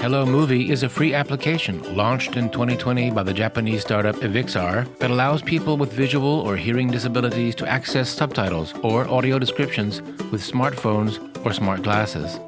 Hello Movie is a free application launched in 2020 by the Japanese startup Evixar that allows people with visual or hearing disabilities to access subtitles or audio descriptions with smartphones or smart glasses.